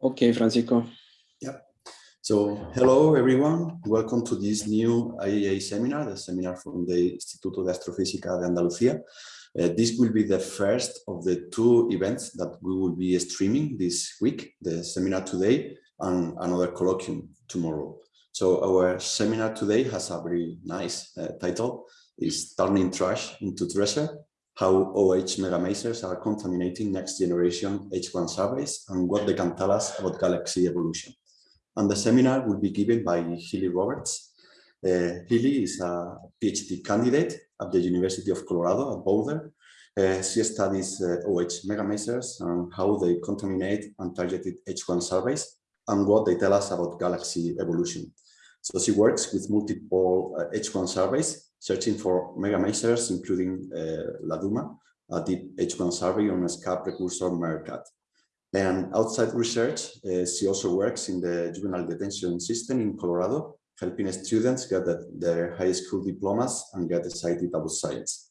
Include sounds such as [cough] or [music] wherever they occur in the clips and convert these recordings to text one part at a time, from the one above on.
Okay, Francisco. Yeah. So hello, everyone. Welcome to this new IAA seminar, the seminar from the Instituto de Astrofísica de Andalucía. Uh, this will be the first of the two events that we will be streaming this week, the seminar today and another colloquium tomorrow. So our seminar today has a very nice uh, title, is Turning Trash into Treasure, how OH megamasers are contaminating next generation H1 surveys and what they can tell us about galaxy evolution. And the seminar will be given by Hayley Roberts. Uh, Hayley is a PhD candidate at the University of Colorado at Boulder. Uh, she studies uh, OH megamasers and how they contaminate untargeted H1 surveys and what they tell us about galaxy evolution. So she works with multiple H1 uh, surveys, searching for megamasers, including uh, LADUMA, a deep H1 survey on a SKA precursor MeerKAT. And outside research, uh, she also works in the juvenile detention system in Colorado, helping students get their high school diplomas and get excited about science.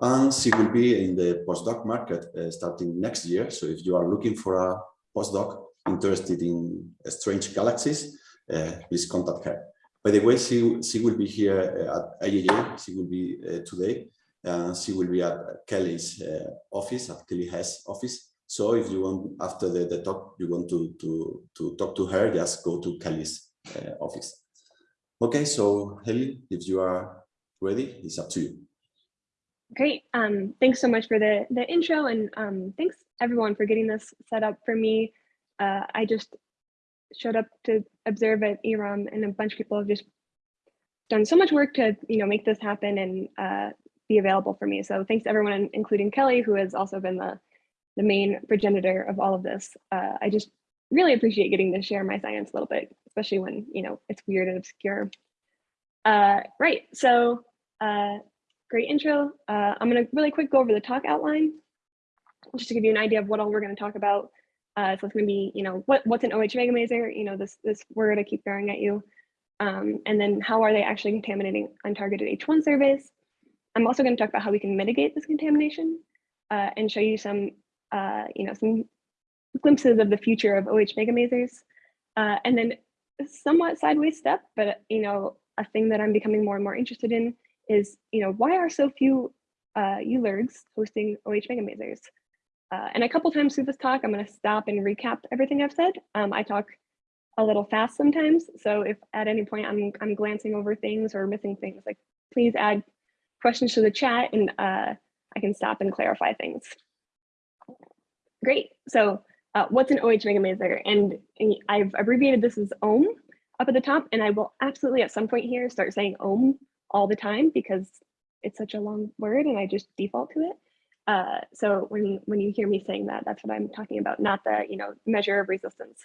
And she will be in the postdoc market uh, starting next year. So if you are looking for a postdoc interested in strange galaxies, uh, please contact her. By the way, she, she will be here uh, at IAA, she will be uh, today, and she will be at Kelly's office, at Kelly Hess office. So if you want, after the, the talk, you want to, to, to talk to her, just go to Kelly's office. Okay, so Hayley, if you are ready, it's up to you. Great. Um, thanks so much for the, the intro and um, thanks everyone for getting this set up for me. Uh, I just showed up to observe at IRAM and a bunch of people have just done so much work to you know make this happen and uh, be available for me. So thanks to everyone, including Kelly, who has also been the, the main progenitor of all of this. Uh, I just really appreciate getting to share my science a little bit, especially when you know it's weird and obscure. Uh, right, so uh, great intro. Uh, I'm gonna really quick go over the talk outline, just to give you an idea of what all we're gonna talk about. Uh, so it's going to be, you know, what what's an OH megamaser? You know, this this word I keep throwing at you. Um, and then how are they actually contaminating untargeted H1 surveys? I'm also going to talk about how we can mitigate this contamination uh, and show you some, uh, you know, some glimpses of the future of OH megamasers. Uh, and then somewhat sideways step, but you know, a thing that I'm becoming more and more interested in is, you know, why are so few uh, ULIRGs hosting OH megamasers? Uh, and a couple times through this talk, I'm going to stop and recap everything I've said. Um, I talk a little fast sometimes, so if at any point I'm, I'm glancing over things or missing things, like please add questions to the chat and uh, I can stop and clarify things. Great. So uh, what's an OH megamaser? And, and I've abbreviated this as ohm up at the top, and I will absolutely at some point here start saying ohm all the time because it's such a long word and I just default to it. Uh, so when, when you hear me saying that, that's what I'm talking about, not the you know measure of resistance.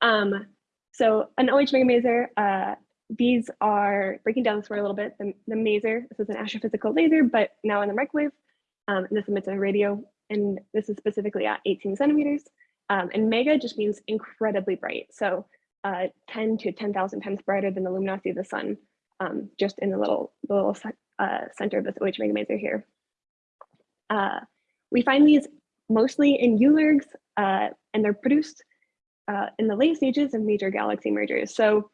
Um, so an OH megamaser, uh, these are breaking down this word a little bit. The, the maser, this is an astrophysical laser, but now in the microwave. Um, this emits a radio, and this is specifically at 18 centimeters. Um, and mega just means incredibly bright. So uh, 10 to 10,000 times brighter than the luminosity of the sun, um, just in the little, the little uh, center of this OH megamaser here. Uh, we find these mostly in ULIRGs, uh, and they're produced uh, in the late stages of major galaxy mergers. So,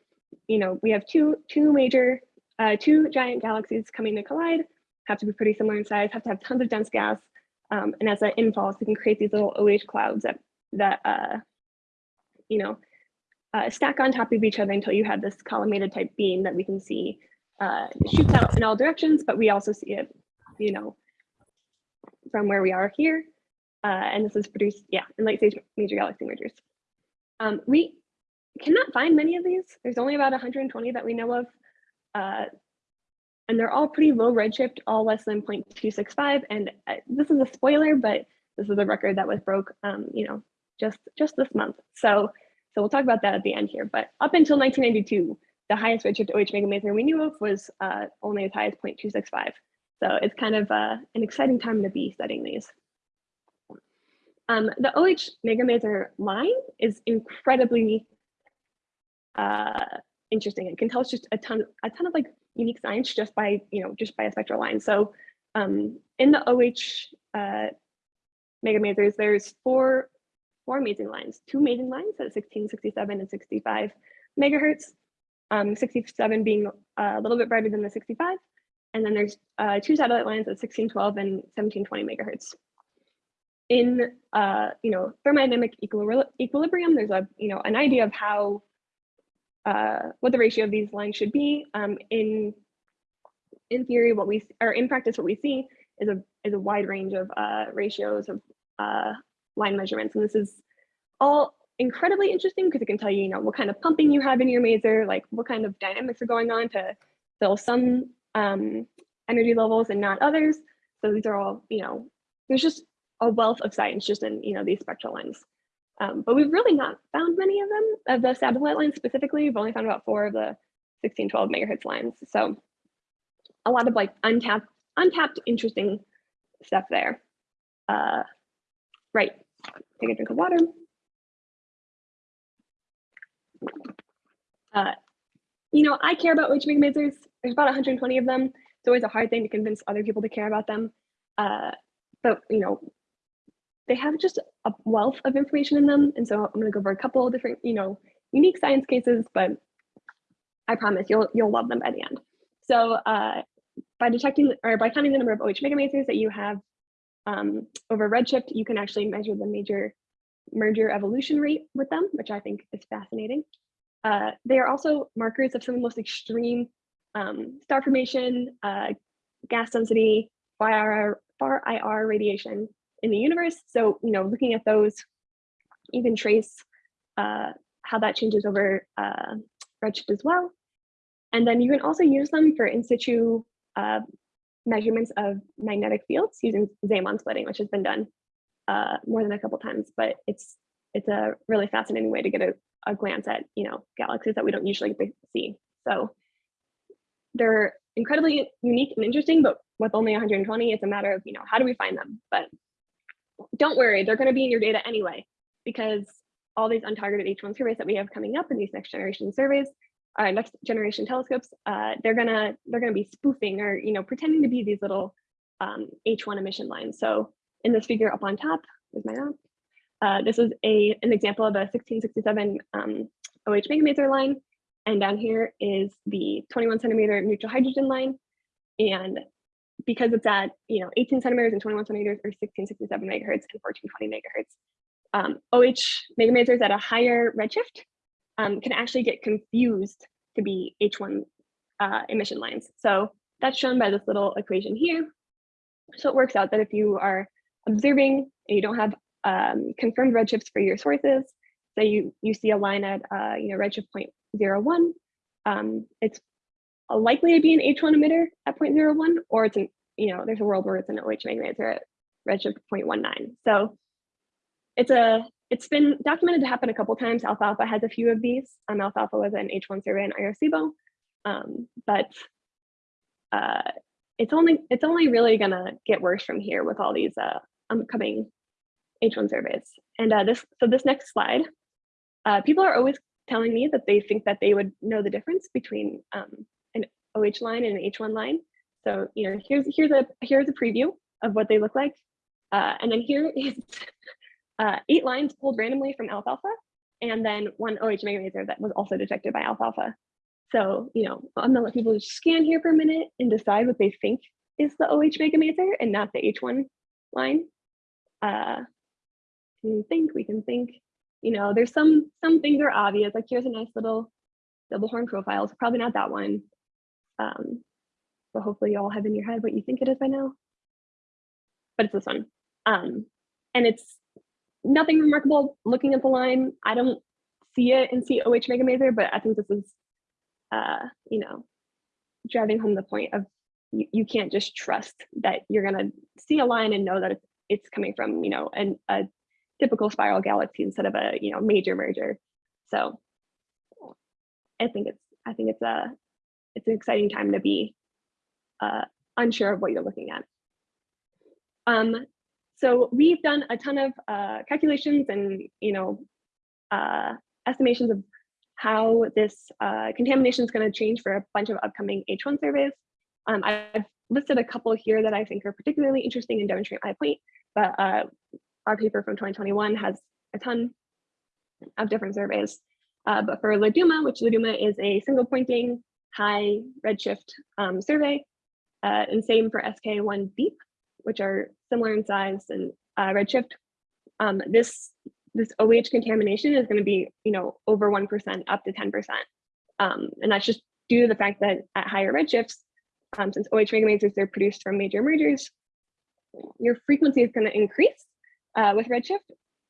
you know, we have two, two major, uh, two giant galaxies coming to collide, have to be pretty similar in size, have to have tons of dense gas. Um, and as that infalls, we can create these little OH clouds that, that uh, you know, stack on top of each other until you have this collimated type beam that we can see uh, shoots out in all directions, but we also see it, you know, from where we are here. Uh, and this is produced, yeah, in late stage major galaxy mergers. Um, we cannot find many of these. There's only about 120 that we know of. Uh, and they're all pretty low redshift, all less than 0.265. And uh, this is a spoiler, but this is a record that was broke, um, you know, just just this month. So, so we'll talk about that at the end here. But up until 1992, the highest redshift OH megamaser we knew of was uh, only as high as 0.265. So it's kind of uh, an exciting time to be studying these. Um, the OH megamaser line is incredibly uh, interesting. It can tell us just a ton, a ton of like unique science just by, you know, just by a spectral line. So um, in the OH uh, megamasers, there's four four amazing lines, two amazing lines at 16, 67, and 65 megahertz. Um, 67 being a little bit brighter than the 65. And then there's uh, two satellite lines at 1612 and 1720 megahertz. In uh, you know thermodynamic equil equilibrium, there's a you know an idea of how uh, what the ratio of these lines should be. Um, in in theory, what we or in practice, what we see is a is a wide range of uh, ratios of uh, line measurements, and this is all incredibly interesting because it can tell you, you know, what kind of pumping you have in your maser, like what kind of dynamics are going on to fill some um, energy levels and not others. So these are all, you know, there's just a wealth of science just in, you know, these spectral lines. Um, but we've really not found many of them, of the satellite lines specifically. We've only found about four of the 1612 megahertz lines. So a lot of like untapped, untapped interesting stuff there. Uh, right, take a drink of water. Uh, you know, I care about OH megamasers. There's about 120 of them. It's always a hard thing to convince other people to care about them. Uh, but, you know, they have just a wealth of information in them. And so I'm going to go over a couple of different, you know, unique science cases, but I promise you'll you'll love them by the end. So uh, by detecting or by counting the number of OH megamasers that you have um, over Redshift, you can actually measure the major merger evolution rate with them, which I think is fascinating. Uh, they are also markers of some of the most extreme um, star formation, uh, gas density, far, far IR radiation in the universe. So, you know, looking at those, you can trace uh, how that changes over uh, Redshift as well. And then you can also use them for in situ uh, measurements of magnetic fields using Zeeman splitting, which has been done uh, more than a couple times, but it's it's a really fascinating way to get a, a glance at you know galaxies that we don't usually see. So they're incredibly unique and interesting, but with only 120, it's a matter of you know how do we find them? But don't worry, they're going to be in your data anyway, because all these untargeted H1 surveys that we have coming up in these next generation surveys, uh, next generation telescopes, uh, they're gonna they're gonna be spoofing or you know pretending to be these little um, H1 emission lines. So in this figure up on top, is my map. Uh, this is a an example of a 1667 um, OH megamaser line. And down here is the 21 centimeter neutral hydrogen line. And because it's at you know 18 centimeters and 21 centimeters or 1667 megahertz and 1420 megahertz, um, OH megamasers at a higher redshift um, can actually get confused to be H1 uh, emission lines. So that's shown by this little equation here. So it works out that if you are observing and you don't have um, confirmed redshifts for your sources, So you, you see a line at uh, you know redshift 0.01, um, it's likely to be an H1 emitter at 0.01, or it's an, you know, there's a world where it's an OH magnetar at redshift 0.19. So it's a it's been documented to happen a couple times. Alfalfa has a few of these. Um, Alfalfa was an H1 survey in Arecibo, um, but uh, it's only it's only really gonna get worse from here with all these uh, upcoming H1 surveys. And uh, this so this next slide, uh, people are always telling me that they think that they would know the difference between um, an OH line and an H1 line. So you know here's here's a here's a preview of what they look like, uh, and then here [laughs] is uh, eight lines pulled randomly from alfalfa, and then one OH megamaser that was also detected by alfalfa. So, you know, I'm gonna let people just scan here for a minute and decide what they think is the OH megamaser and not the H1 line. Uh, can think, we can think, you know, there's some some things are obvious, like here's a nice little double horn profile, so probably not that one. Um, but hopefully you all have in your head what you think it is by now. But it's this one. Um, and it's nothing remarkable looking at the line. I don't see it in COH Megamaser, but I think this is, uh, you know, driving home the point of you, you can't just trust that you're going to see a line and know that it's, it's coming from, you know, an, a typical spiral galaxy instead of a, you know, major merger. So I think it's, I think it's a, it's an exciting time to be uh, unsure of what you're looking at. Um, so we've done a ton of uh, calculations and you know uh, estimations of how this uh, contamination is going to change for a bunch of upcoming H1 surveys. Um, I've listed a couple here that I think are particularly interesting and demonstrate my point, but uh, our paper from 2021 has a ton of different surveys. Uh, but for Laduma, which Laduma is a single pointing high redshift um, survey, uh, and same for SKA1 deep, which are similar in size and uh, redshift. Um, this this OH contamination is going to be, you know, over 1% up to 10%. Um, and that's just due to the fact that at higher redshifts, um, since OH megamasers are produced from major mergers, your frequency is going to increase uh, with redshift,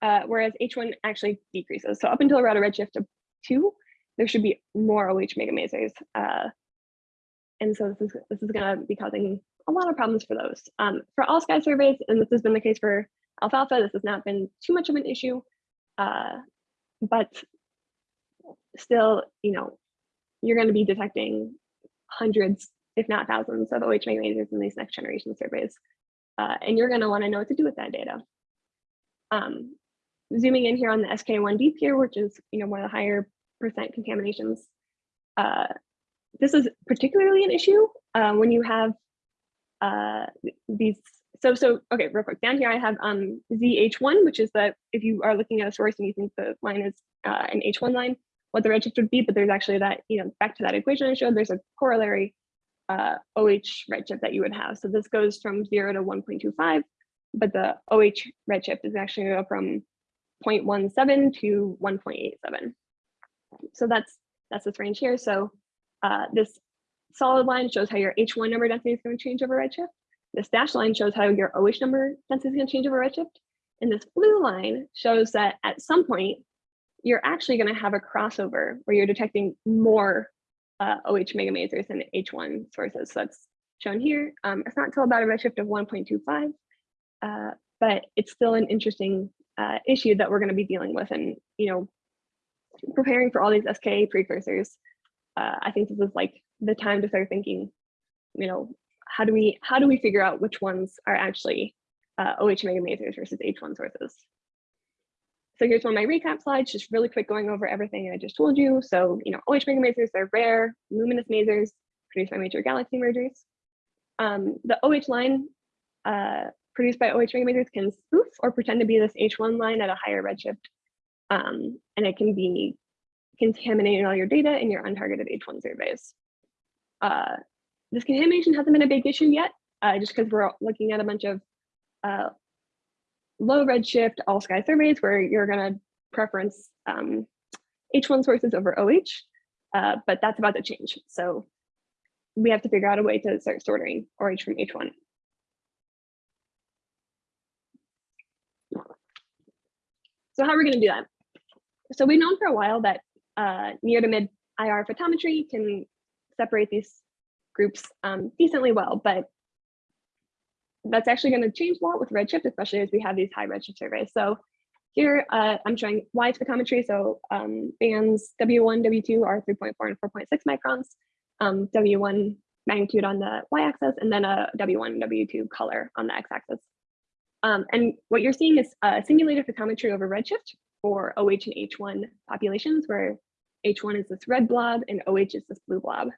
uh, whereas H1 actually decreases. So up until around a redshift of two, there should be more OH megamasers. Uh, and so this is, this is going to be causing a lot of problems for those. Um, for all sky surveys, and this has been the case for alfalfa, this has not been too much of an issue, uh, but still, you know, you're going to be detecting hundreds, if not thousands of OH megamasers in these next generation surveys. Uh, and you're going to want to know what to do with that data. Um, zooming in here on the SKA1 deep here, which is you know one of the higher percent contaminations. Uh, this is particularly an issue uh, when you have uh, these. So so okay, real quick down here I have um, ZH1, which is that if you are looking at a source and you think the line is uh, an H1 line, what the redshift would be, but there's actually that you know back to that equation I showed. There's a corollary uh, OH redshift that you would have. So this goes from zero to 1.25, but the OH redshift is actually go from 0.17 to 1.87. So that's that's this range here. So uh, this solid line shows how your H1 number density is going to change over redshift. This dashed line shows how your OH number density is going to change over redshift. And this blue line shows that at some point, you're actually going to have a crossover where you're detecting more uh, OH megamasers than H1 sources. So that's shown here. Um, it's not until about a redshift of 1.25, uh, but it's still an interesting uh, issue that we're going to be dealing with and, you know, preparing for all these SKA precursors. Uh, I think this is like the time to start thinking, you know, how do we how do we figure out which ones are actually uh, OH megamasers versus H1 sources? So here's one of my recap slides, just really quick going over everything I just told you. So, you know, OH megamasers, they're rare, luminous masers produced by major galaxy mergers. Um, the OH line uh, produced by OH megamasers can spoof or pretend to be this H1 line at a higher redshift. Um, and it can be contaminating all your data in your untargeted H1 surveys. Uh, this contamination hasn't been a big issue yet, uh, just because we're looking at a bunch of uh, low redshift all sky surveys where you're going to preference um, H1 sources over OH, but that's about to change. So we have to figure out a way to start sorting OH from H1. So how are we going to do that? So we've known for a while that uh, near to mid IR photometry can separate these groups um, decently well, but that's actually going to change a lot with Redshift, especially as we have these high Redshift surveys. So here uh, I'm showing WISE photometry. So um, bands W1, W2 are 3.4 and 4.6 microns, um, W1 magnitude on the y-axis, and then a W1, W2 color on the x-axis. Um, and what you're seeing is uh, simulated photometry over Redshift for OH and H1 populations, where H1 is this red blob and OH is this blue blob.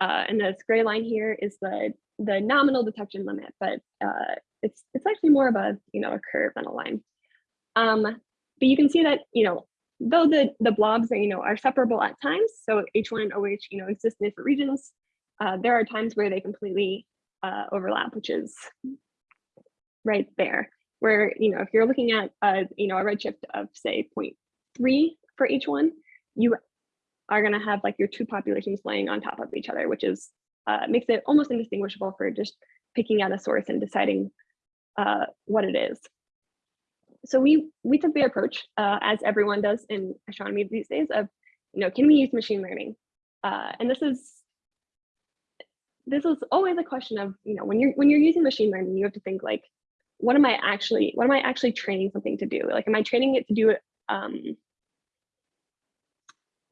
Uh, and this gray line here is the the nominal detection limit, but uh, it's it's actually more of a you know a curve than a line. Um, but you can see that you know though the the blobs are, you know are separable at times, so H1 and OH you know exist in different regions. Uh, there are times where they completely uh, overlap, which is right there. Where you know if you're looking at a you know a redshift of say 0.3 for each one, you are going to have like your two populations laying on top of each other, which is uh, makes it almost indistinguishable for just picking out a source and deciding uh, what it is. So we we took the approach, uh, as everyone does in astronomy these days, of you know, can we use machine learning? Uh, and this is this is always a question of you know when you're when you're using machine learning, you have to think like, what am I actually what am I actually training something to do? Like, am I training it to do it um,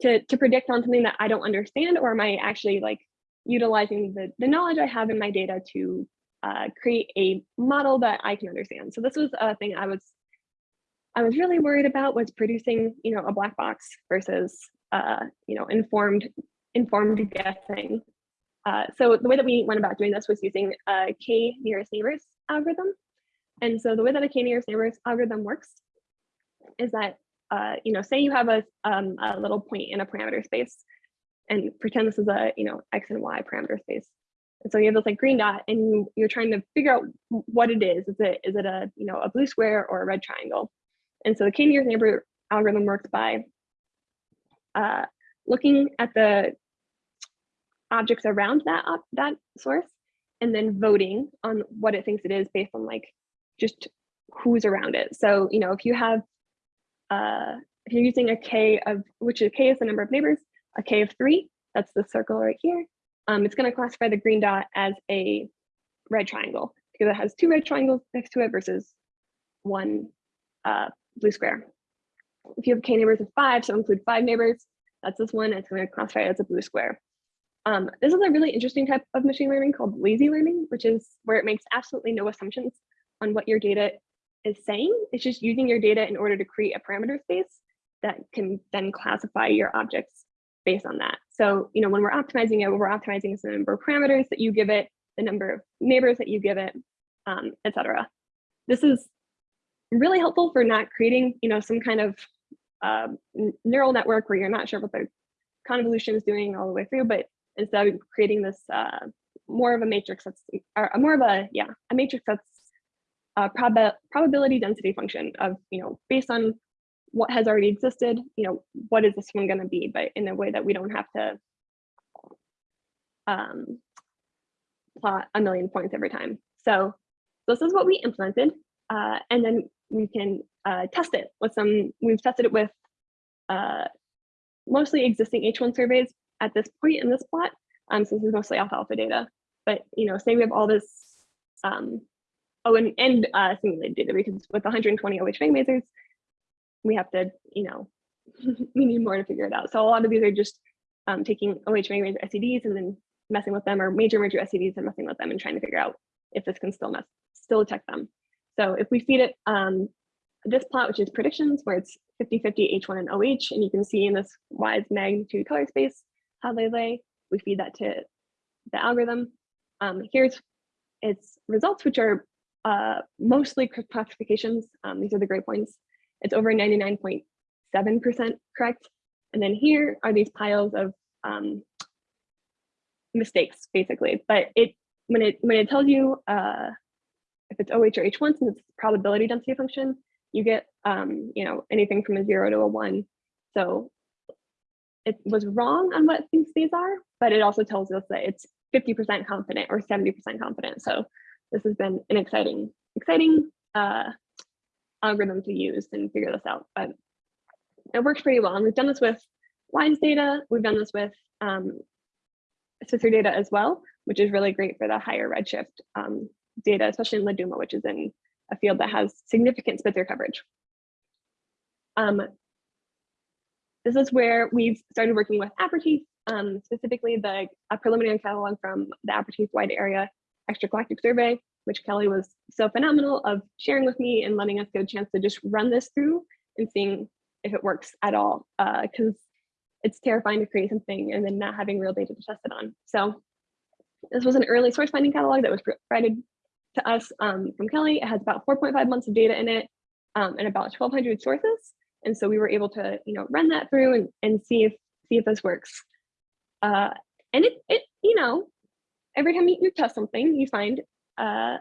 to to predict on something that I don't understand, or am I actually like utilizing the, the knowledge I have in my data to uh, create a model that I can understand. So this was a thing I was I was really worried about was producing, you know, a black box versus, uh, you know, informed informed guessing. Uh, so the way that we went about doing this was using a k nearest neighbors algorithm. And so the way that a k nearest neighbors algorithm works is that, uh, you know, say you have a, um, a little point in a parameter space and pretend this is a, you know, X and Y parameter space. And so you have this like green dot and you, you're trying to figure out what it is. Is it, is it a, you know, a blue square or a red triangle? And so the k-nearest neighbor algorithm works by uh, looking at the objects around that, that source and then voting on what it thinks it is based on like just who's around it. So, you know, if you have, uh, if you're using a K of, which is K is the number of neighbors, a K of three, that's the circle right here. Um, it's gonna classify the green dot as a red triangle because it has two red triangles next to it versus one uh, blue square. If you have K neighbors of five, so include five neighbors, that's this one, it's gonna classify it as a blue square. Um, this is a really interesting type of machine learning called lazy learning, which is where it makes absolutely no assumptions on what your data is saying. It's just using your data in order to create a parameter space that can then classify your objects based on that. So, you know, when we're optimizing it, we're optimizing the number of parameters that you give it, the number of neighbors that you give it, um, etc. This is really helpful for not creating, you know, some kind of uh, neural network where you're not sure what the convolution is doing all the way through, but instead of creating this uh, more of a matrix that's or more of a yeah a matrix that's a prob probability density function of you know based on what has already existed you know what is this one going to be but in a way that we don't have to um, plot a million points every time so this is what we implemented uh, and then we can uh, test it with some we've tested it with uh, mostly existing h1 surveys at this point in this plot, um, since it's mostly alfalfa data. But you know, say we have all this, um, oh, and, and uh, simulated data because with 120 OH megamasers, we have to, you know, [laughs] we need more to figure it out. So a lot of these are just um, taking OH megamaser SEDs and then messing with them, or major major SEDs and messing with them and trying to figure out if this can still mess, still detect them. So if we feed it um, this plot, which is predictions, where it's 50-50 H1 and OH, and you can see in this WISE magnitude color space, how they lay. We feed that to the algorithm. Um, here's its results, which are uh, mostly correct classifications. Um, these are the gray points. It's over 99.7% correct. And then here are these piles of um, mistakes, basically. But it when it when it tells you uh, if it's OH or H1, since it's probability density function, you get um, you know anything from a zero to a one. So it was wrong on what things these are, but it also tells us that it's 50% confident or 70% confident. So this has been an exciting, exciting uh, algorithm to use and figure this out. But it works pretty well. And we've done this with WISE data. We've done this with um, Spitzer data as well, which is really great for the higher redshift um, data, especially in Laduma, which is in a field that has significant Spitzer coverage. Um, this is where we've started working with Apertif, um, specifically the preliminary catalog from the Apertif Wide Area Extragalactic Survey, which Kelly was so phenomenal of sharing with me and letting us get a chance to just run this through and seeing if it works at all, because uh, it's terrifying to create something and then not having real data to test it on. So this was an early source finding catalog that was provided to us um, from Kelly. It has about 4.5 months of data in it um, and about 1,200 sources. And so we were able to, you know, run that through and, and see if see if this works. Uh, and it, it, you know, every time you, test something, you find uh,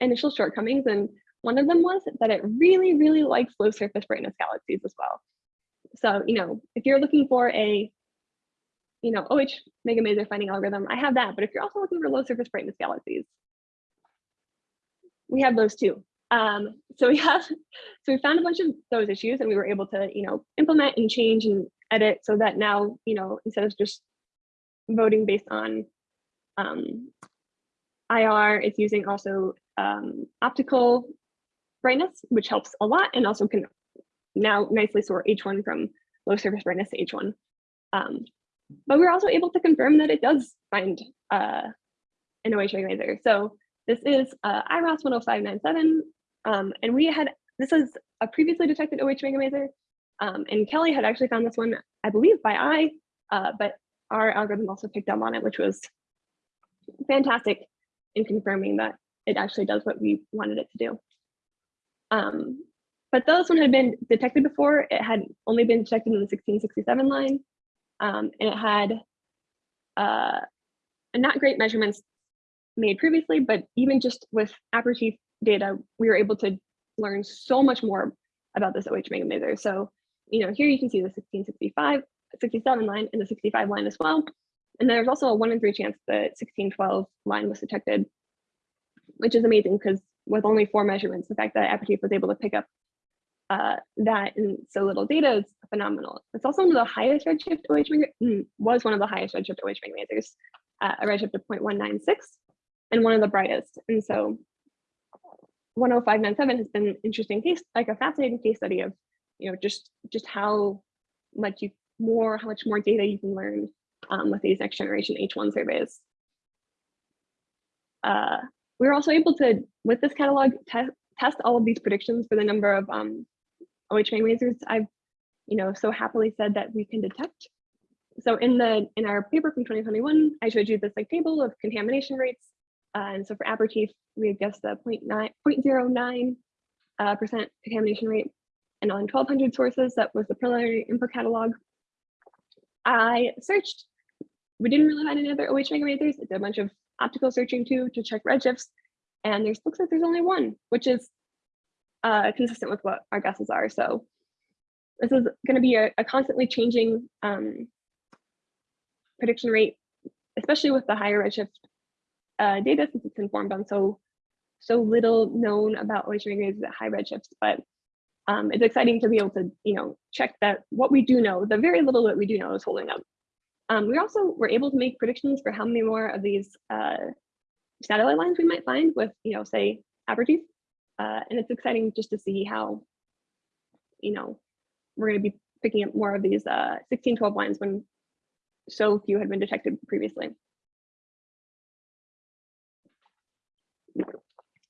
initial shortcomings. And one of them was that it really, really likes low surface brightness galaxies as well. So, you know, if you're looking for a, you know, OH mega megamaser finding algorithm, I have that. But if you're also looking for low surface brightness galaxies, we have those too. Um, so we [laughs] have, so we found a bunch of those issues and we were able to, you know, implement and change and edit so that now, you know, instead of just voting based on um, IR, is using also um, optical brightness, which helps a lot and also can now nicely sort H1 from low surface brightness to H1. Um, but we are also able to confirm that it does find uh, an OH maser. So this is uh, IRAS 10597, um, and we had, this is a previously detected OH megamaser, um, and Kelly had actually found this one, I believe by eye, uh, but our algorithm also picked up on it, which was fantastic in confirming that it actually does what we wanted it to do. Um, but though this one had been detected before, it had only been detected in the 1667 line, um, and it had uh, not great measurements made previously, but even just with Apertif data, we were able to learn so much more about this OH megamaser. So, you know, here you can see the 1665, 67 line and the 65 line as well. And there's also a one in three chance the 1612 line was detected, which is amazing because with only four measurements, the fact that Apertif was able to pick up uh, that in so little data is phenomenal. It's also one of the highest redshift OH was one of the highest redshift OH megamasers, uh, a redshift of 0.196, and one of the brightest. And so 10597 has been an interesting case, like a fascinating case study of, you know, just just how much you more, how much more data you can learn um, with these next generation H1 surveys. Uh, we were also able to, with this catalog, te test all of these predictions for the number of um, OH masers I've, you know, so happily said that we can detect. So in the in our paper from 2021, I showed you this like table of contamination rates. Uh, and so for Apertif, we had guessed the 0.9, 0.09 uh, percent contamination rate. And on 1200 sources, that was the preliminary input catalog. I searched we didn't really find any other OH megamasers. It's a bunch of optical searching too to check redshifts. And there's looks like there's only one, which is uh, consistent with what our guesses are. So this is going to be a, a constantly changing um, prediction rate, especially with the higher redshift uh, data since it's informed on so so little known about OH megamasers at high redshifts. But um, it's exciting to be able to you know check that what we do know, the very little that we do know is holding up. Um, we also were able to make predictions for how many more of these uh, satellite lines we might find with, you know, say Apertif. Uh, and it's exciting just to see how, you know, we're going to be picking up more of these uh, 1612 lines when so few had been detected previously.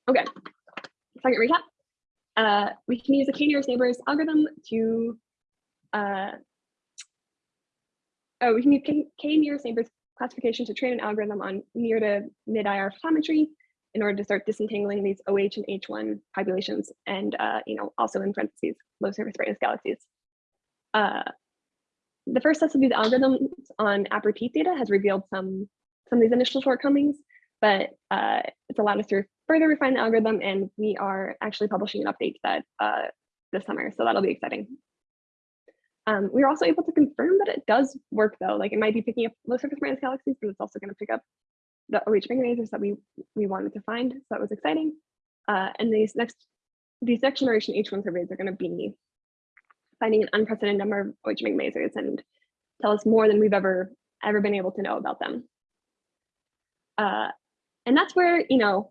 Okay, second recap. Uh, we can use the k-nearest neighbors algorithm to uh, oh, we can use k-nearest neighbors classification to train an algorithm on near to mid-IR photometry in order to start disentangling these OH and H1 populations and, uh, you know, also in parentheses, low surface brightness galaxies. Uh, the first test of these algorithms on Apertif data has revealed some, some of these initial shortcomings, but uh, it's allowed us to further refine the algorithm and we are actually publishing an update that uh, this summer. So that'll be exciting. Um, we were also able to confirm that it does work though. Like it might be picking up low surface brightness galaxies, but it's also going to pick up the OH masers that we we wanted to find. So that was exciting. Uh, and these next these next generation H1 surveys are going to be finding an unprecedented number of OH masers and tell us more than we've ever ever been able to know about them. Uh, and that's where you know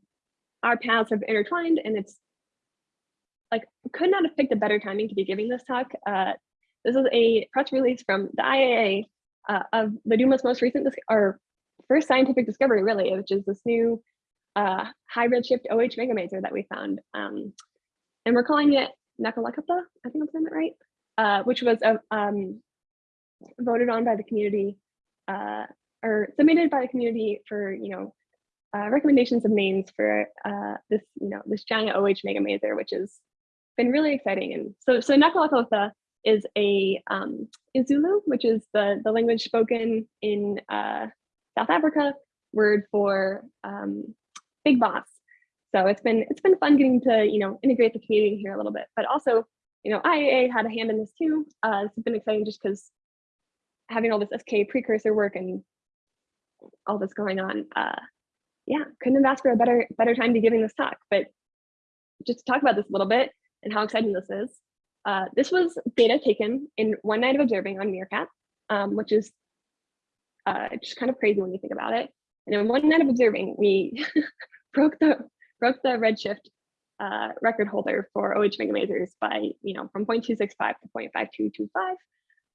our paths have intertwined, and it's like could not have picked a better timing to be giving this talk. Uh, this is a press release from the IAA uh, of LADUMA's most recent, or first scientific discovery really, which is this new uh, high redshift OH megamaser that we found. Um, and we're calling it Nkalakatha, I think I'm saying that right, uh, which was uh, um, voted on by the community uh, or submitted by the community for, you know, uh, recommendations of names for this, you know, this giant OH megamaser, which has been really exciting. And so, so Nkalakatha is a um, Zulu, which is the, the language spoken in uh, South Africa, word for um, big boss. So it's been it's been fun getting to you know integrate the community here a little bit, but also you know IAA had a hand in this too. Uh, it's been exciting just because having all this SKA precursor work and all this going on. Uh, yeah, couldn't have asked for a better better time to be giving this talk. But just to talk about this a little bit and how exciting this is. Uh, this was data taken in one night of observing on MeerKAT, um, which is uh, just kind of crazy when you think about it. And in one night of observing, we [laughs] broke the broke the redshift uh, record holder for OH megamasers by, you know, from 0.265 to 0.5225.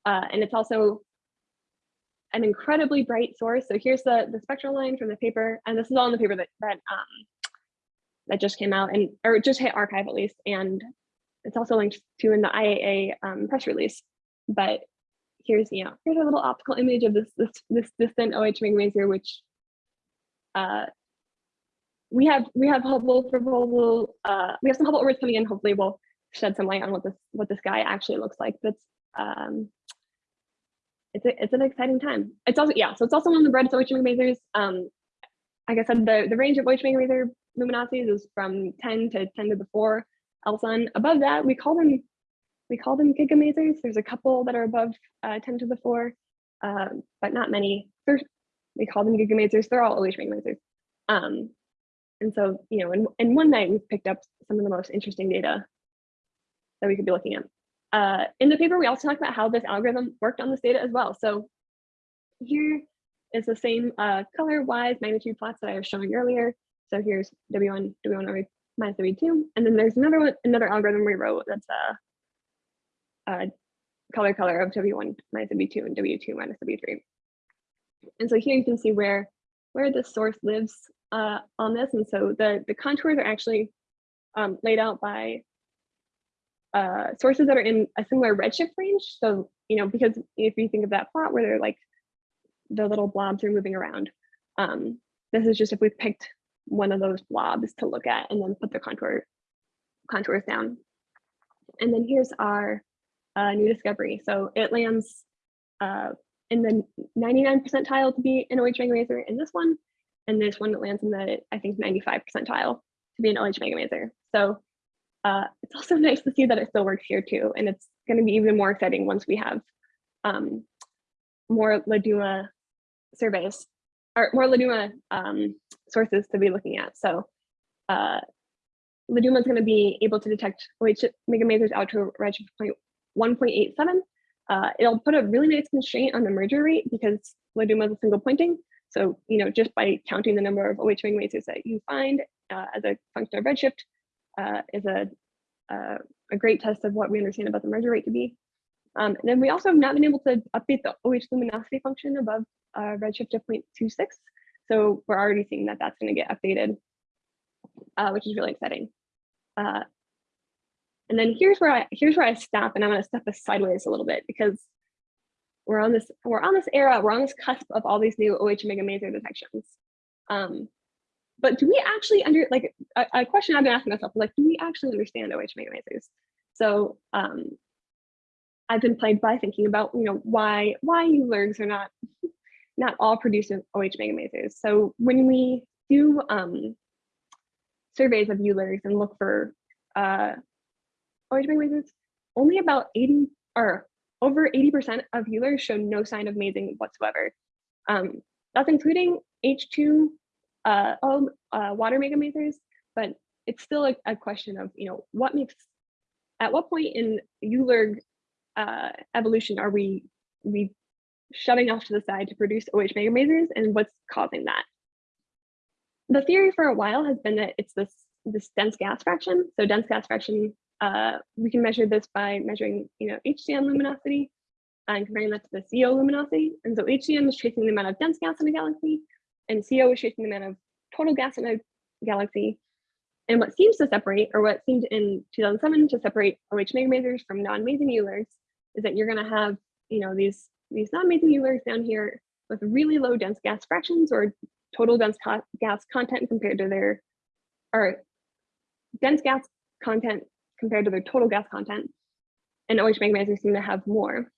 Uh, and it's also an incredibly bright source. So here's the, the spectral line from the paper, and this is all in the paper that that um, that just came out and or just hit arXiv at least. And it's also linked to in the IAA um, press release. But here's, you know, here's a little optical image of this this, this distant OH megamaser, which uh, we have we have Hubble proposal. Uh, we have some Hubble orbits coming in. Hopefully, we'll shed some light on what this what this guy actually looks like. But um, it's a, it's an exciting time. It's also yeah, so it's also one of the brightest OH megamasers. Um, like I said, the the range of OH megamaser luminosities is from 10 to 10 to the 4 Elson. Above that, we call them we call them gigamasers. There's a couple that are above uh, 10 to the 4, uh, but not many. There's, we call them gigamasers. They're all OH megamasers. Um, and so, you know, in, in one night, we've picked up some of the most interesting data that we could be looking at. Uh, in the paper, we also talked about how this algorithm worked on this data as well. So here is the same uh, color-wise magnitude plots that I was showing earlier. So here's W1, W1 over minus W2. And then there's another one, another algorithm we wrote that's a, a color color of W1 minus W2 and W2 minus W3. And so here you can see where where the source lives uh, on this. And so the, the contours are actually um, laid out by uh, sources that are in a similar redshift range. So, you know, because if you think of that plot where they're like the little blobs are moving around, um, this is just if we picked one of those blobs to look at and then put the contour contours down. And then here's our uh, new discovery. So it lands uh, in the 99 percentile to be an OH megamaser in this one, and this one lands in the, I think, 95 percentile to be an OH megamaser. So uh, it's also [laughs] nice to see that it still works here too. And it's going to be even more exciting once we have um, more LADUMA surveys or more LADUMA um, sources to be looking at. So uh, LADUMA is going to be able to detect OH megamasers out to redshift point 1.87. Uh, it'll put a really nice constraint on the merger rate because LADUMA is a single pointing. So, you know, just by counting the number of OH megamasers that you find uh, as a function of redshift uh, is a, uh, a great test of what we understand about the merger rate to be. Um, and then we also have not been able to update the OH luminosity function above uh, redshift of 0.26. So we're already seeing that that's going to get updated, uh, which is really exciting. Uh, and then here's where I here's where I stop, and I'm going to step this sideways a little bit because we're on this we're on this era we're on this cusp of all these new OH megamaser detections. Um, but do we actually under like a, a, question I've been asking myself like do we actually understand OH megamasers? So um, I've been plagued by thinking about you know why why ULIRGs are not not all producing OH megamasers. So when we do um, surveys of ULIRGs and look for uh, OH megamasers, only about 80 or over 80% of ULIRGs show no sign of masing whatsoever. Um, that's including H2 uh, uh, water megamasers, but it's still a, a, question of, you know, what makes, at what point in ULIRG uh, evolution are we, we shoving off to the side to produce OH megamasers and what's causing that? The theory for a while has been that it's this, this dense gas fraction. So dense gas fraction uh, we can measure this by measuring, you know, HCN luminosity and comparing that to the CO luminosity. And so HCN is tracing the amount of dense gas in a galaxy, and CO is tracing the amount of total gas in a galaxy. And what seems to separate, or what seemed in 2007 to separate OH megamasers from non-masing ULIRGs, is that you're going to have, you know, these these non-masing ULIRGs down here with really low dense gas fractions or total dense co gas content compared to their, or dense gas content compared to their total gas content. And OH megamasers seem to have more.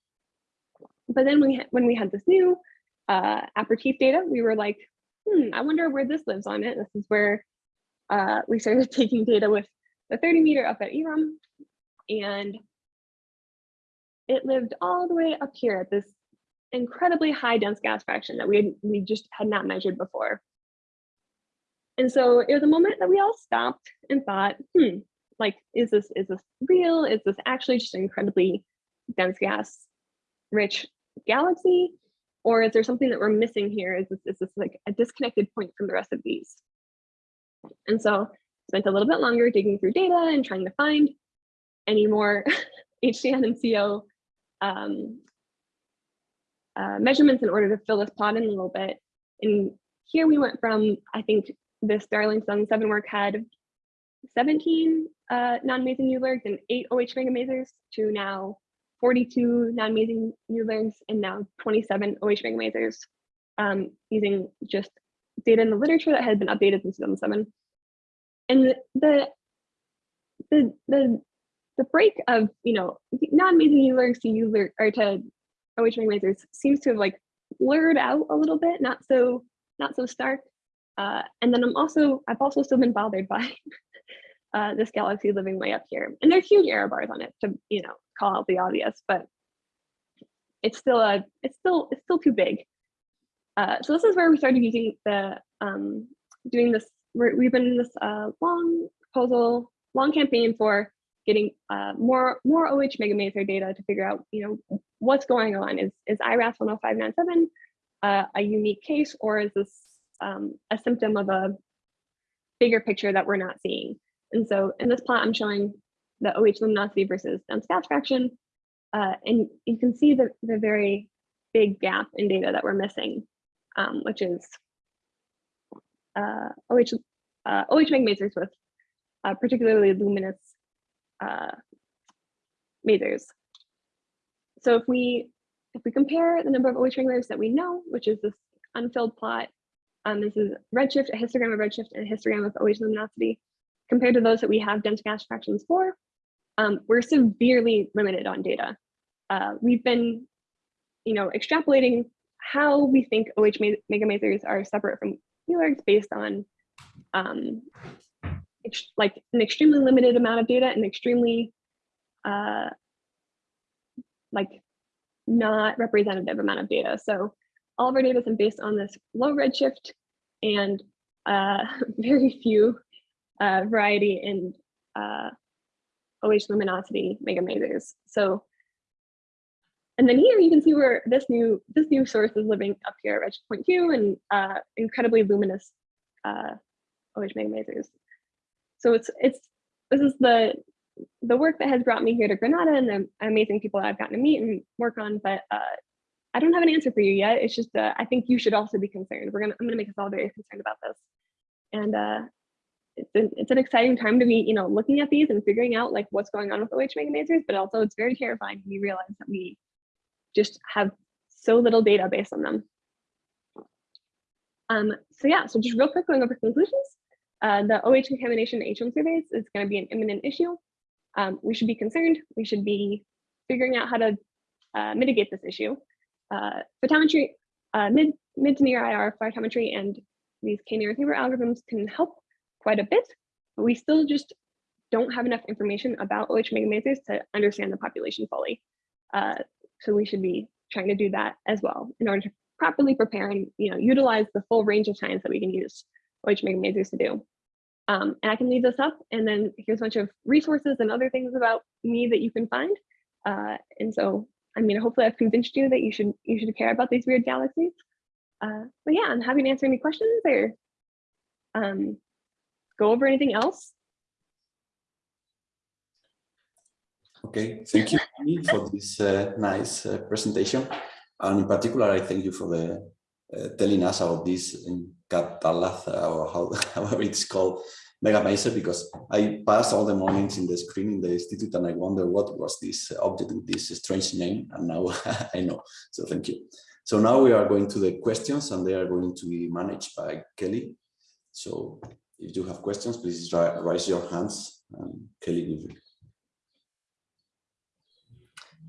But then we, when we had this new uh, Apertif data, we were like, hmm, I wonder where this lives on it. This is where uh, we started [laughs] taking data with the 30 meter up at IRAM. And it lived all the way up here at this incredibly high dense gas fraction that we had, we just had not measured before. And so it was a moment that we all stopped and thought, hmm, like, is this is this real? Is this actually just an incredibly dense gas rich galaxy? Or is there something that we're missing here? Is this, is this like a disconnected point from the rest of these? And so spent a little bit longer digging through data and trying to find any more [laughs] HCN and CO um, uh, measurements in order to fill this plot in a little bit. And here we went from, I think this Darling Sun 7 work had 17 uh, non-masing ULIRGs and eight OH megamasers to now 42 non-masing ULIRGs and now 27 OH megamasers um, using just data in the literature that had been updated since 2007. And the, the, the, the break of you know non-amazing ULIRGs to ULIRG or to OH megamasers seems to have like blurred out a little bit, not so not so stark. Uh, and then I'm also I've also still been bothered by [laughs] uh, this galaxy living way up here, and there's huge error bars on it to you know call out the obvious, but it's still a it's still it's still too big. Uh, so this is where we started using the um, doing this. We're, we've been in this uh, long proposal, long campaign for getting uh, more more OH megamaser data to figure out you know what's going on. Is is IRAS 10597 uh, a unique case, or is this um, a symptom of a bigger picture that we're not seeing? And so in this plot, I'm showing the OH luminosity versus dense gas fraction. Uh, and you can see the, the very big gap in data that we're missing, um, which is uh, OH, uh, OH megamasers with uh, particularly luminous uh, masers. So if we if we compare the number of OH megamasers that we know, which is this unfilled plot, um, this is redshift, a histogram of redshift, and a histogram of OH luminosity, compared to those that we have dense gas fractions for, um, we're severely limited on data. Uh, we've been, you know, extrapolating how we think OH megamasers are separate from ULIRGs based on um, like an extremely limited amount of data and extremely uh, like not representative amount of data. So all of our data is based on this low redshift and uh, [laughs] very few uh, variety in uh, OH luminosity mega megamasers. So, and then here you can see where this new this new source is living up here at redshift two and uh, incredibly luminous OH megamasers. So it's it's this is the the work that has brought me here to Granada and the amazing people I've gotten to meet and work on. But uh, I don't have an answer for you yet. It's just uh, I think you should also be concerned. We're gonna I'm gonna make us all very concerned about this. And uh, it's an, it's an exciting time to be, you know, looking at these and figuring out like what's going on with OH megamasers, but also it's very terrifying when you realize that we just have so little data based on them. Um, so yeah, so just real quick going over conclusions. Uh, the OH contamination H1 surveys is going to be an imminent issue. Um, we should be concerned. We should be figuring out how to uh, mitigate this issue. Uh, photometry, uh, mid, mid to near IR photometry and these k-nearest neighbor algorithms can help quite a bit, but we still just don't have enough information about OH megamasers to understand the population fully. Uh, so we should be trying to do that as well in order to properly prepare and you know utilize the full range of science that we can use OH megamasers to do. Um, and I can leave this up and then here's a bunch of resources and other things about me that you can find. Uh, and so, I mean, hopefully I've convinced you that you should you should care about these weird galaxies. Uh, but yeah, I'm happy to answer any questions or um, go over anything else. Okay, thank you for this uh, nice uh, presentation. And in particular, I thank you for the uh, telling us about this Catalath, or how, [laughs] however it's called, Megamaser, because I passed all the mornings in the screen in the institute and I wonder what was this object with this strange name, and now [laughs] I know. So thank you. So now we are going to the questions and they are going to be managed by Kelly. So if you have questions, please raise your hands and Kelly will.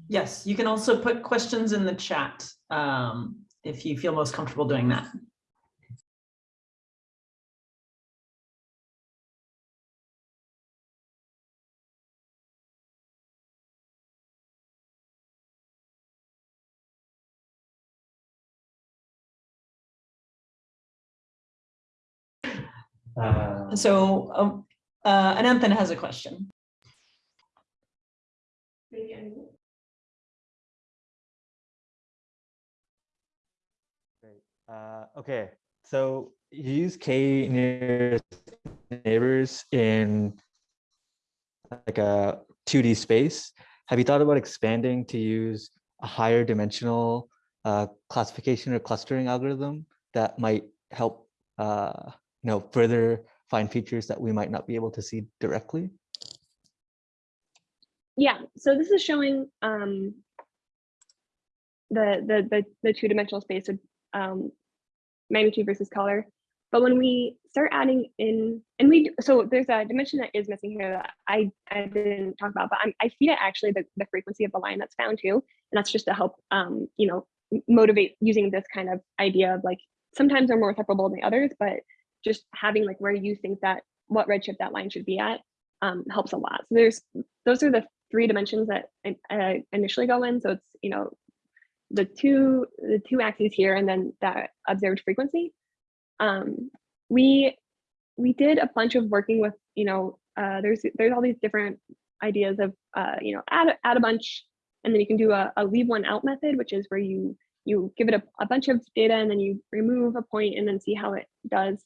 Yes, you can also put questions in the chat um, if you feel most comfortable doing that. Uh, so um, uh, Ananthan has a question. Great. Uh, okay, so you use k nearest neighbors in like a 2D space. Have you thought about expanding to use a higher dimensional uh, classification or clustering algorithm that might help uh, you know, further find features that we might not be able to see directly? Yeah, so this is showing um, the, the, the, the two-dimensional space of um, magnitude versus color. But when we start adding in, and we, so there's a dimension that is missing here that I, I didn't talk about, but I'm, I feed it actually the, the frequency of the line that's found too. And that's just to help, um, you know, motivate using this kind of idea of like, sometimes they're more separable than the others, but just having like where you think that, what redshift that line should be at um, helps a lot. So there's, those are the three dimensions that I, initially go in. So it's, you know, the two, the two axes here and then that observed frequency. Um, we, we did a bunch of working with, you know, uh, there's, there's all these different ideas of, uh, you know, add, add a bunch and then you can do a, a leave one out method, which is where you, you give it a, a bunch of data and then you remove a point and then see how it does.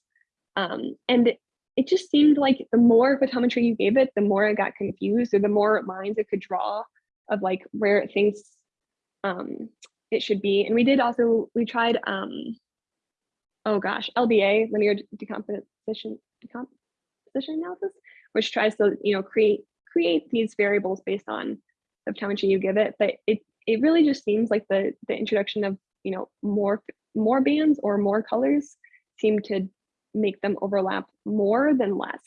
Um, and it- just seemed like the more photometry you gave it, the more it got confused or the more lines it could draw of like where it thinks um, it should be. And we did also, we tried, um, oh gosh, LDA, linear decomposition, decomposition analysis, which tries to, you know, create create these variables based on the photometry you give it. But it it really just seems like the the introduction of, you know, more more bands or more colors seem to make them overlap more than less,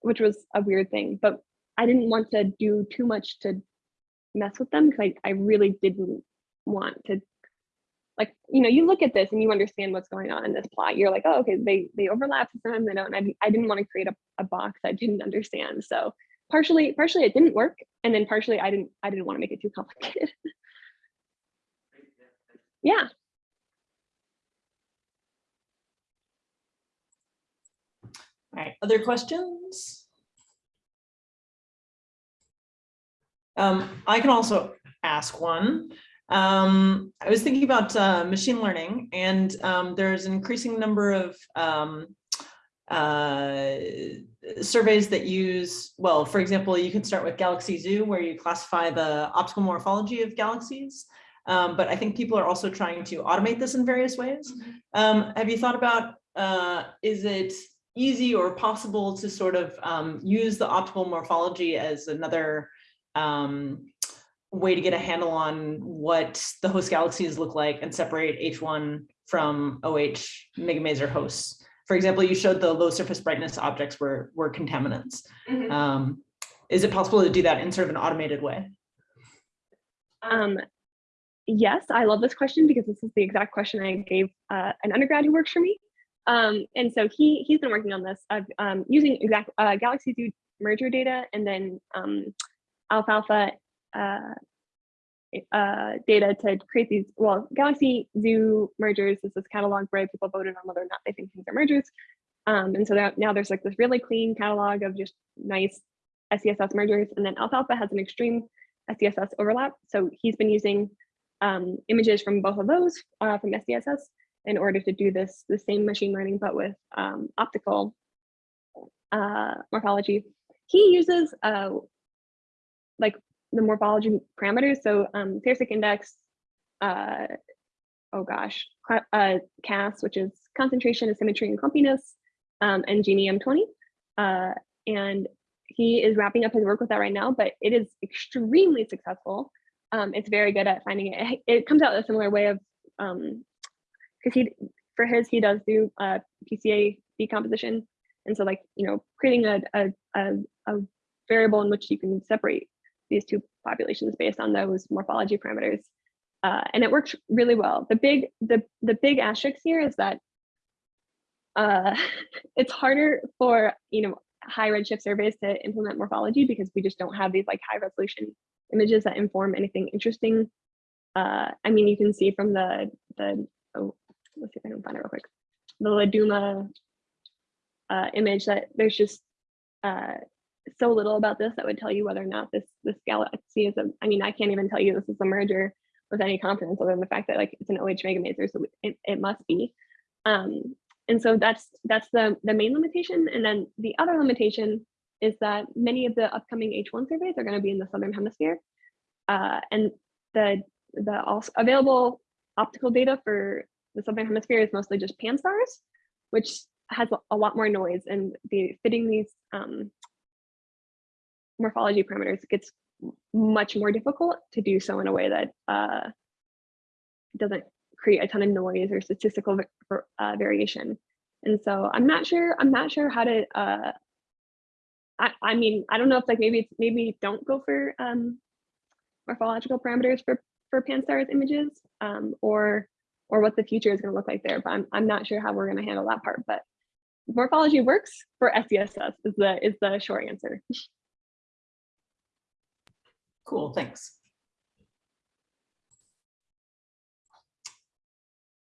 which was a weird thing. But I didn't want to do too much to mess with them because I, I really didn't want to like you know you look at this and you understand what's going on in this plot you're like oh okay they they overlap sometimes they don't and I, I didn't want to create a, a box I didn't understand so partially partially it didn't work and then partially I didn't I didn't want to make it too complicated [laughs] yeah All right, other questions? Um, I can also ask one. Um, I was thinking about uh, machine learning and um, there's an increasing number of um, uh, surveys that use, well, for example, you can start with Galaxy Zoo where you classify the optical morphology of galaxies. Um, but I think people are also trying to automate this in various ways. Um, have you thought about, uh, is it easy or possible to sort of um, use the optical morphology as another um, way to get a handle on what the host galaxies look like and separate H1 from OH megamaser hosts. For example, you showed the low surface brightness objects were, were contaminants. Um, is it possible to do that in sort of an automated way? Um, yes, I love this question because this is the exact question I gave uh, an undergrad who works for me. Um, and so he he's been working on this of um, using exact uh, Galaxy Zoo merger data and then um, ALFALFA uh, uh, data to create these. Well, Galaxy Zoo mergers This is this catalog where people voted on whether or not they think things are mergers. Um, and so that now there's like this really clean catalog of just nice SDSS mergers, and then ALFALFA has an extreme SDSS overlap. So he's been using um, images from both of those uh, from SDSS in order to do this the same machine learning, but with um, optical uh, morphology. He uses uh, like the morphology parameters. So um, index, uh, oh gosh, uh, CAS, which is concentration, asymmetry, and clumpiness, um, and Gini M20. Uh, and he is wrapping up his work with that right now, but it is extremely successful. Um, it's very good at finding it. It comes out a similar way of, um, because he, for his, he does do uh, PCA decomposition. And so like, you know, creating a, a, a, a variable in which you can separate these two populations based on those morphology parameters. Uh, and it works really well. The big, the, the big asterisk here is that uh, [laughs] it's harder for, you know, high redshift surveys to implement morphology because we just don't have these like high resolution images that inform anything interesting. Uh, I mean, you can see from the, the oh, let's see if I can find it real quick. The LADUMA uh, image that there's just uh, so little about this that would tell you whether or not this this galaxy is a. I mean, I can't even tell you this is a merger with any confidence other than the fact that like it's an OH megamaser, so it, it must be. Um, and so that's that's the the main limitation. And then the other limitation is that many of the upcoming H1 surveys are going to be in the southern hemisphere, uh, and the the also available optical data for the southern hemisphere is mostly just Pan-STARRS, which has a, lot more noise and the fitting these um, morphology parameters gets much more difficult to do so in a way that uh, doesn't create a ton of noise or statistical uh, variation. And so I'm not sure, I'm not sure how to, uh, I, I mean, I don't know if like maybe, it's maybe don't go for, um, morphological parameters for, for Pan-STARRS images, um, or, or what the future is gonna look like there, but I'm, I'm not sure how we're gonna handle that part, but morphology works for SDSS is the, is the short answer. [laughs] Cool, thanks.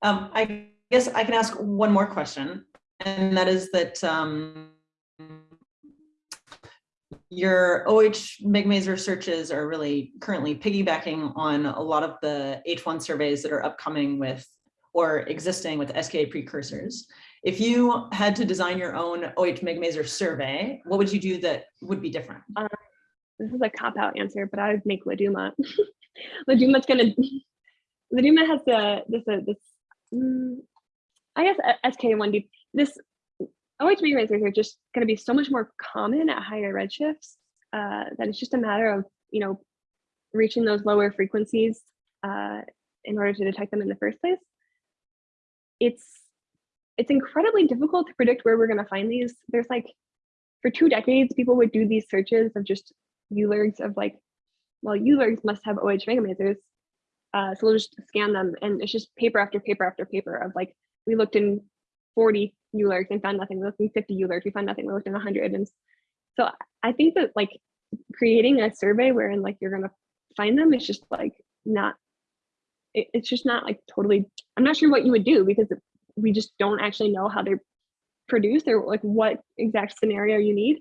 Um, I guess I can ask one more question, and that is that um, your OH Megamaser searches are really currently piggybacking on a lot of the H1 surveys that are upcoming with or existing with SKA precursors. If you had to design your own OH Megamaser survey, what would you do that would be different? This is a cop-out answer, but I would make LADUMA. [laughs] LADUMA's gonna, LADUMA has the, this, uh, this, mm, I guess uh, SK1D, this OH megamasers are just gonna be so much more common at higher redshifts uh, that it's just a matter of, you know, reaching those lower frequencies uh, in order to detect them in the first place. It's, it's incredibly difficult to predict where we're gonna find these. There's like, for two decades, people would do these searches of just ULIRGs of like, well, ULIRGs must have OH megamasers. Uh, so we'll just scan them and it's just paper after paper after paper of like, we looked in 40 ULIRGs and found nothing. We looked in 50 ULIRGs, we found nothing. We looked in 100. And so I think that like creating a survey wherein like you're gonna find them is just like not, it, it's just not like totally, I'm not sure what you would do because we just don't actually know how they're produced or like what exact scenario you need.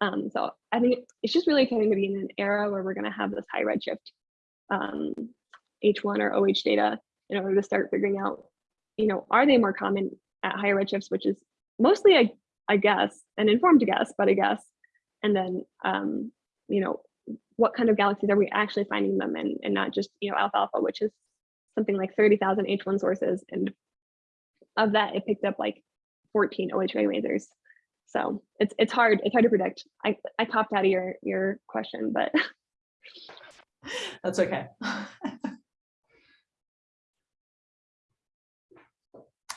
Um, so I think it's just really exciting to be in an era where we're going to have this high redshift um, H1 or OH data in order to start figuring out, you know, are they more common at higher redshifts, which is mostly, I, I guess, an informed guess, but I guess, and then, um, you know, what kind of galaxies are we actually finding them in, and not just, you know, ALFALFA, which is something like 30,000 H1 sources. And of that, it picked up like 14 OH lasers. So it's it's hard it's hard to predict. I I popped out of your your question, but That's okay. [laughs]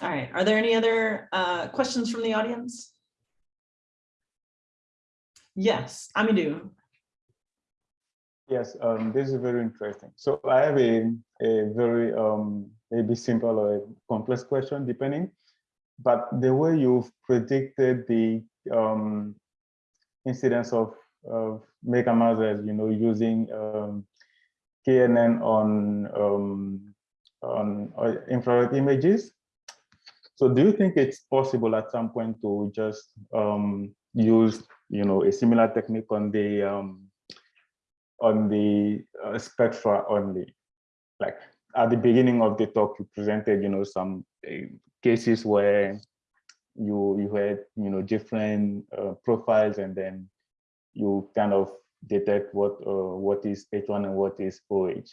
All right, are there any other uh, questions from the audience? Yes, Amidou. Yes, um, this is very interesting. So I have a, a very um, maybe simple or a complex question, depending. But the way you've predicted the um, incidence of, of megamasers, you know, using um, KNN on um, on uh, infrared images. So do you think it's possible at some point to just um, use, you know, a similar technique on the um, on the uh, spectra only? Like at the beginning of the talk, you presented, you know, some uh, cases where you you had, you know, different uh, profiles, and then you kind of detect what uh, what is H1 and what is OH.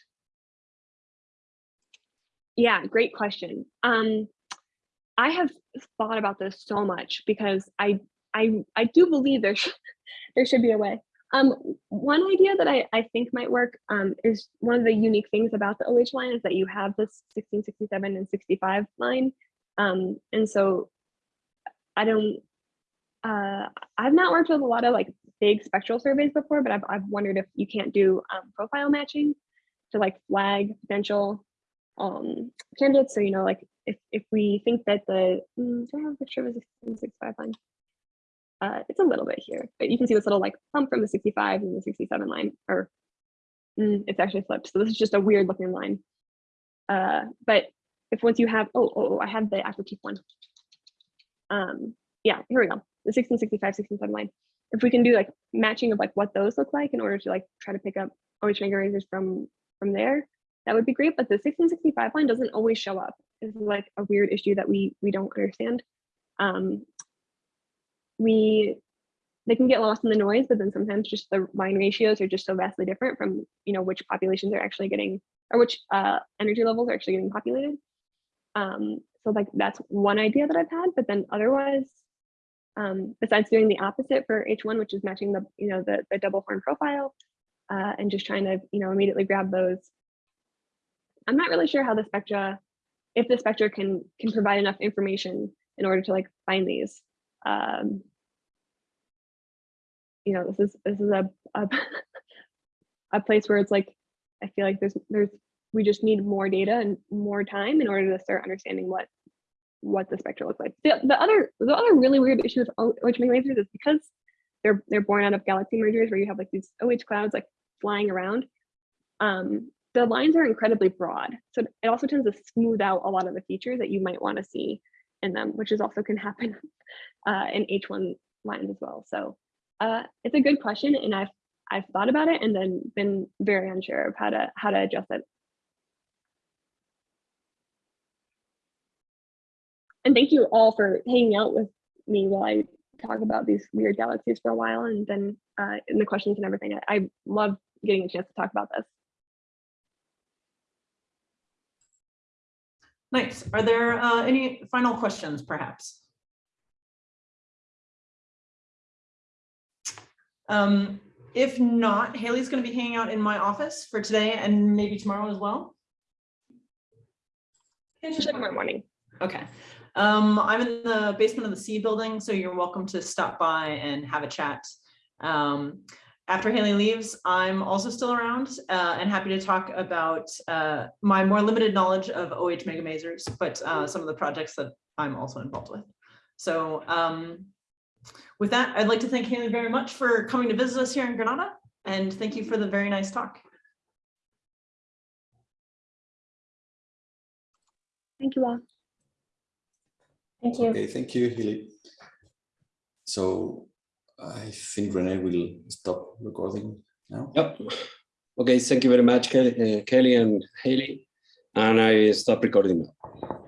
yeah, great question. Um, I have thought about this so much because I I I do believe there should [laughs] there should be a way. Um, one idea that I, I think might work um, is one of the unique things about the OH line is that you have this 16, 67, and 65 line. Um, and so I don't, uh, I've not worked with a lot of like big spectral surveys before, but I've, I've wondered if you can't do um, profile matching to like flag potential um, candidates. So, you know, like if, if we think that the, mm, do I have a picture of a 16, 65 line? Uh, it's a little bit here, but you can see this little like bump from the 65 and the 67 line, or mm, it's actually flipped. So this is just a weird looking line. Uh, but if once you have, oh, oh, oh I have the active one. Um, yeah, here we go. The 1665, 1667 line. If we can do like matching of like what those look like in order to like try to pick up OH megamasers from from there, that would be great. But the 1665 line doesn't always show up. It's like a weird issue that we we don't understand. Um, we they can get lost in the noise, but then sometimes just the line ratios are just so vastly different from you know which populations are actually getting or which uh, energy levels are actually getting populated. Um, so like that's one idea that I've had, but then otherwise, um, besides doing the opposite for H1, which is matching the you know the, the double horn profile uh, and just trying to you know immediately grab those. I'm not really sure how the spectra, if the spectra can can provide enough information in order to like find these. Um, you know, this is this is a, a [laughs] a place where it's like I feel like there's there's we just need more data and more time in order to start understanding what what the spectrum looks like. The, the other the other really weird issue with OH lasers is because they're they're born out of galaxy mergers where you have like these OH clouds like flying around. Um, the lines are incredibly broad, so it also tends to smooth out a lot of the features that you might want to see in them, which is also can happen [laughs] uh, in H1 lines as well. So uh, it's a good question, and I've I've thought about it and then been very unsure of how to how to address it. And thank you all for hanging out with me while I talk about these weird galaxies for a while and then uh, in the questions and everything. I, I love getting a chance to talk about this. Nice. Are there uh, any final questions perhaps? Um, if not, Hayley's going to be hanging out in my office for today and maybe tomorrow as well. Tomorrow morning. Okay. Um, I'm in the basement of the C building, so you're welcome to stop by and have a chat. Um, after Hayley leaves, I'm also still around uh, and happy to talk about uh, my more limited knowledge of OH megamasers, but uh, some of the projects that I'm also involved with. So um, with that, I'd like to thank Hayley very much for coming to visit us here in Granada, and thank you for the very nice talk. Thank you all. Thank you. Okay, thank you, Hayley. So I think Renee will stop recording now. Yep. Okay, thank you very much, Kelly, uh, Kelly and Hayley. And I stop recording now.